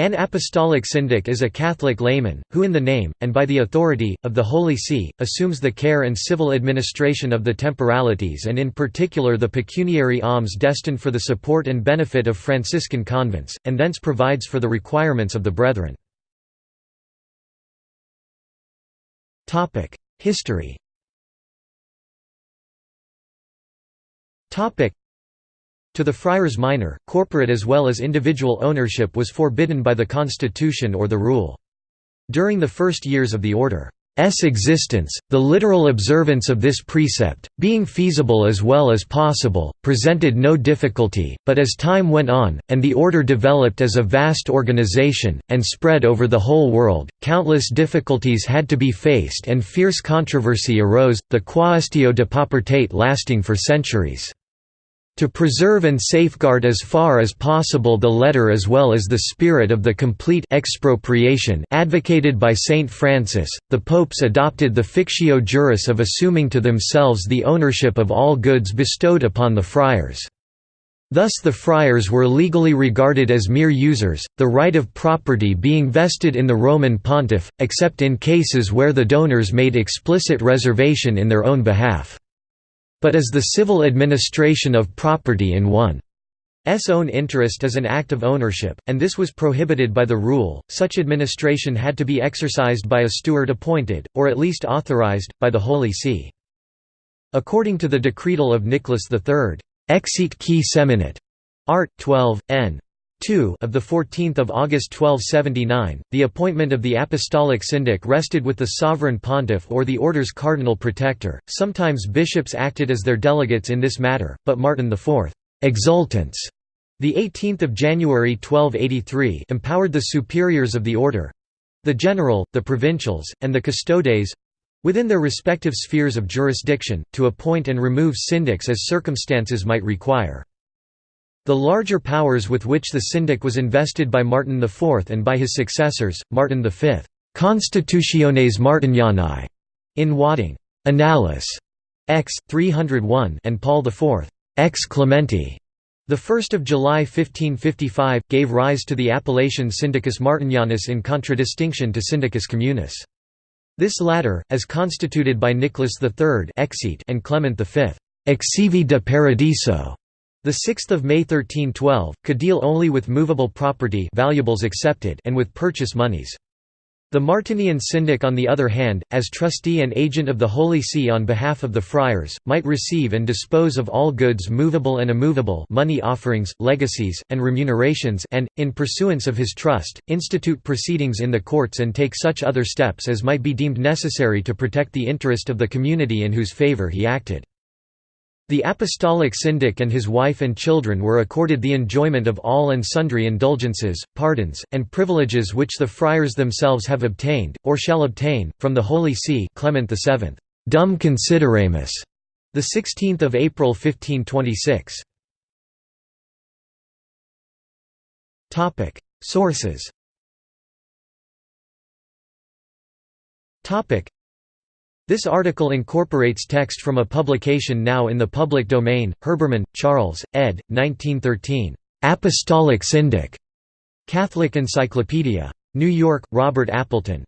An apostolic syndic is a Catholic layman, who in the name, and by the authority, of the Holy See, assumes the care and civil administration of the temporalities and in particular the pecuniary alms destined for the support and benefit of Franciscan convents, and thence provides for the requirements of the brethren. History to the friars minor, corporate as well as individual ownership was forbidden by the constitution or the rule. During the first years of the order's existence, the literal observance of this precept, being feasible as well as possible, presented no difficulty, but as time went on, and the order developed as a vast organization, and spread over the whole world, countless difficulties had to be faced and fierce controversy arose, the quaestio de paupertate lasting for centuries. To preserve and safeguard as far as possible the letter as well as the spirit of the complete expropriation advocated by Saint Francis, the popes adopted the fictio juris of assuming to themselves the ownership of all goods bestowed upon the friars. Thus the friars were legally regarded as mere users, the right of property being vested in the Roman pontiff, except in cases where the donors made explicit reservation in their own behalf but as the civil administration of property in one's own interest is an act of ownership, and this was prohibited by the rule, such administration had to be exercised by a steward appointed, or at least authorized, by the Holy See. According to the decretal of Nicholas III, Exiit qui seminat, Art. 12, n. 2 of 14 August 1279, the appointment of the apostolic syndic rested with the sovereign pontiff or the order's cardinal protector. Sometimes bishops acted as their delegates in this matter, but Martin IV exultans, the 18th of January 1283, empowered the superiors of the order, the general, the provincials, and the custodes within their respective spheres of jurisdiction, to appoint and remove syndics as circumstances might require. The larger powers with which the syndic was invested by Martin IV and by his successors, Martin V, Constitutiones Martinianae, in Wadding, Annales, X. 301 and Paul IV, Ex Clementi, 1 July 1555, gave rise to the appellation Syndicus Martinianus in contradistinction to Syndicus Communis. This latter, as constituted by Nicholas III and Clement V, Exivi de Paradiso, the 6th of May 1312 could deal only with movable property valuables accepted and with purchase monies. The Martinian syndic on the other hand, as trustee and agent of the Holy See on behalf of the friars, might receive and dispose of all goods movable and immovable money offerings, legacies, and remunerations and, in pursuance of his trust, institute proceedings in the courts and take such other steps as might be deemed necessary to protect the interest of the community in whose favour he acted. The apostolic syndic and his wife and children were accorded the enjoyment of all and sundry indulgences, pardons, and privileges which the friars themselves have obtained, or shall obtain, from the Holy See Clement VII, Dum Consideramus, 16 April 1526. Sources this article incorporates text from a publication now in the public domain, Herbermann, Charles, ed. 1913. Apostolic Syndic. Catholic Encyclopedia. New York, Robert Appleton.